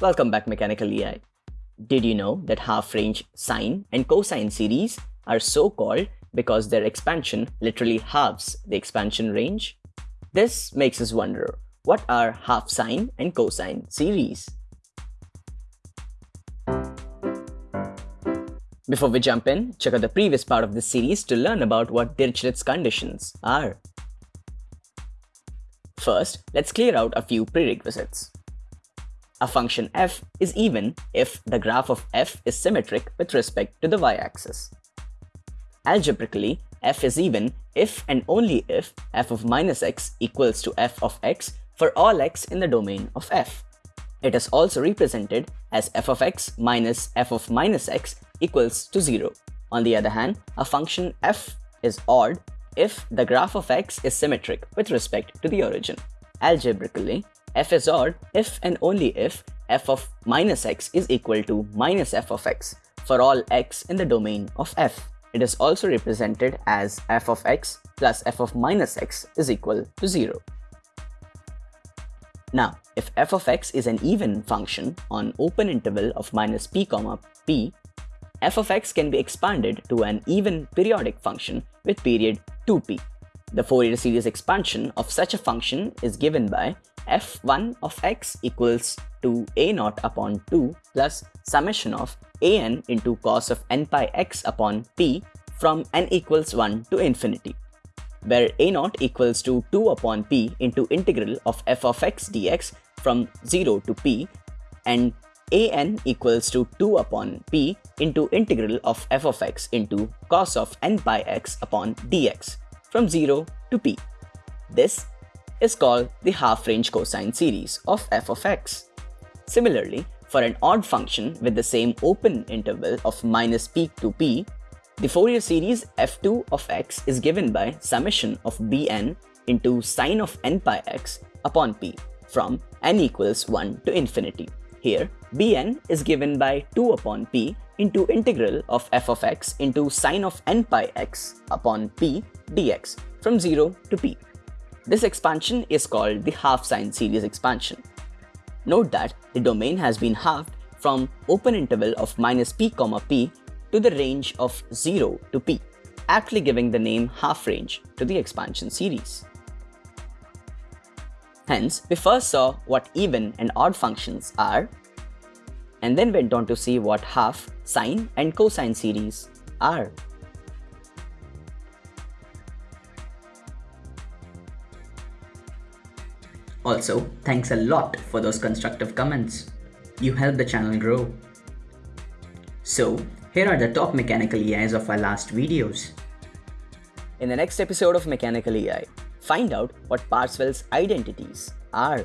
Welcome back Mechanical EI. Did you know that half-range sine and cosine series are so called because their expansion literally halves the expansion range? This makes us wonder, what are half sine and cosine series? Before we jump in, check out the previous part of this series to learn about what Dirichlet's conditions are. First, let's clear out a few prerequisites. A function f is even if the graph of f is symmetric with respect to the y-axis. Algebraically, f is even if and only if f of minus x equals to f of x for all x in the domain of f. It is also represented as f of x minus f of minus x equals to 0. On the other hand, a function f is odd if the graph of x is symmetric with respect to the origin. Algebraically, f is odd if and only if f of minus x is equal to minus f of x for all x in the domain of f. It is also represented as f of x plus f of minus x is equal to 0. Now, if f of x is an even function on open interval of minus p comma p, f of x can be expanded to an even periodic function with period 2p. The Fourier series expansion of such a function is given by f1 of x equals to a0 upon 2 plus summation of an into cos of n pi x upon p from n equals 1 to infinity, where a0 equals to 2 upon p into integral of f of x dx from 0 to p and an equals to 2 upon p into integral of f of x into cos of n pi x upon dx from 0 to p. This is called the half-range cosine series of f of x. Similarly, for an odd function with the same open interval of minus p to p, the Fourier series f2 of x is given by summation of bn into sine of n pi x upon p from n equals 1 to infinity. Here, bn is given by 2 upon p into integral of f of x into sine of n pi x upon p dx from 0 to p. This expansion is called the half-sine series expansion. Note that the domain has been halved from open interval of minus p comma p to the range of 0 to p, aptly giving the name half-range to the expansion series. Hence, we first saw what even and odd functions are, and then went on to see what half, sine and cosine series are. Also, thanks a lot for those constructive comments. You help the channel grow. So, here are the top mechanical EIs of our last videos. In the next episode of Mechanical EI, find out what Parseval's identities are.